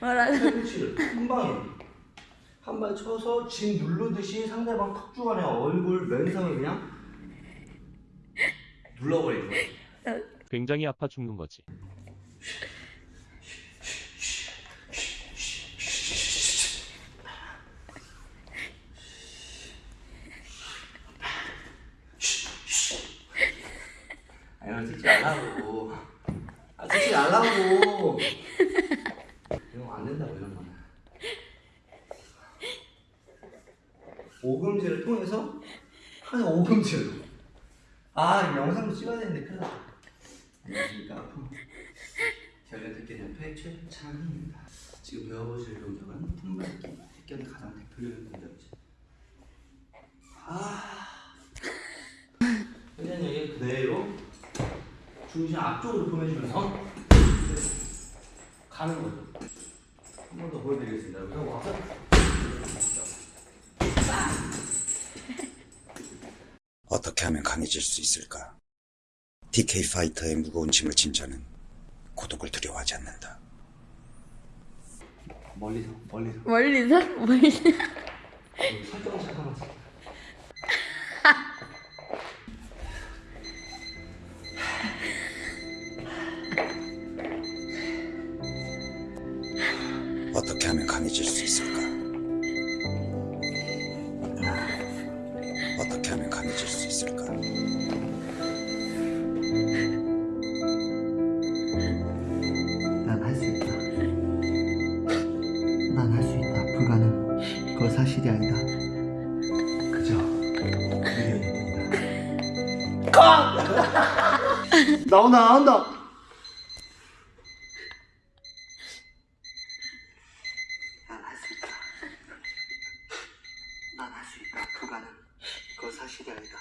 뭐라 팔꿈치를 한 방에 한발 쳐서 진 누르듯이 상대방 턱 주간에 얼굴 면상을 그냥 눌러버리는 거야. 굉장히 아파 죽는 거지. 아 이런 찍지 말라고. 아 찍지 말라고. 이런 거 안 된다고 이런 거는. 오금지를 통해서 하는 오금지로. 아, 이 영상도 찍어야 되는데 큰일 났다. 안녕하십니까. 제가 듣게 옆에 최창입니다. 지금 배워보실 동작은 품밟기. 택견의 가장 대표적인 동작이죠. 아. 그냥 여기 그대로 중심 앞쪽으로 보내주면서 가는 거죠. 어떻게 하면 강해질 수 있을까? DK 파이터의 무거운 짐을 진 자는 고독을 두려워하지 않는다. 멀리서 멀리서 멀리서 멀리 설정을 잠깐만. 어떻게 하면 강해질 수 있을까? 어떻게 하면 강해질 수 있을까? 난 할 수 있다. 난 할 수 있다. 불가능. 그거 사실이 아니다. 그저 의견이 뿐이다. 나온다 나온다. 난할수 있다. 난 할 수 있다. 불가능. 사실이 아니다.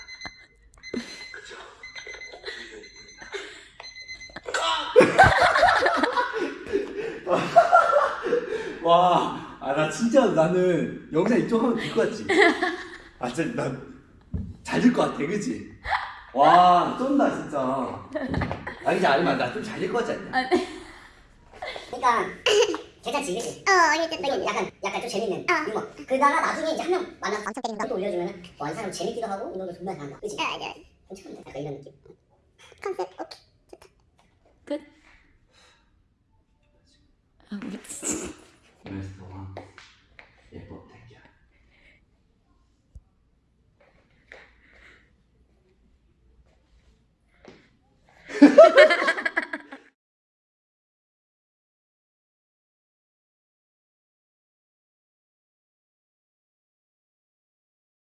뿐이다. 와, 아, 나 진짜 나는 영상 이쪽 하면 될 것 같지? 아, 진짜 난잘 될것 같아, 그치? 와, 쩐다, 진짜. 아, 이제 아니면 나좀 잘될것 같지 않냐? 그러니까 괜찮지? 어, 그러니까 이제 좀 약간 약간 좀 재밌는 어. 뭐 유머. 그다가 나중에 이제 한 명 만나서 방청 때리는 거. 또 올려주면 와이 사람 재밌기도 하고 이런 거 정말 잘한다. 그지? 어, 아, 네, 네. 괜찮은데 약간 이런 느낌. 컨셉 오케이 좋다. 끝. 아 우리. 하하하.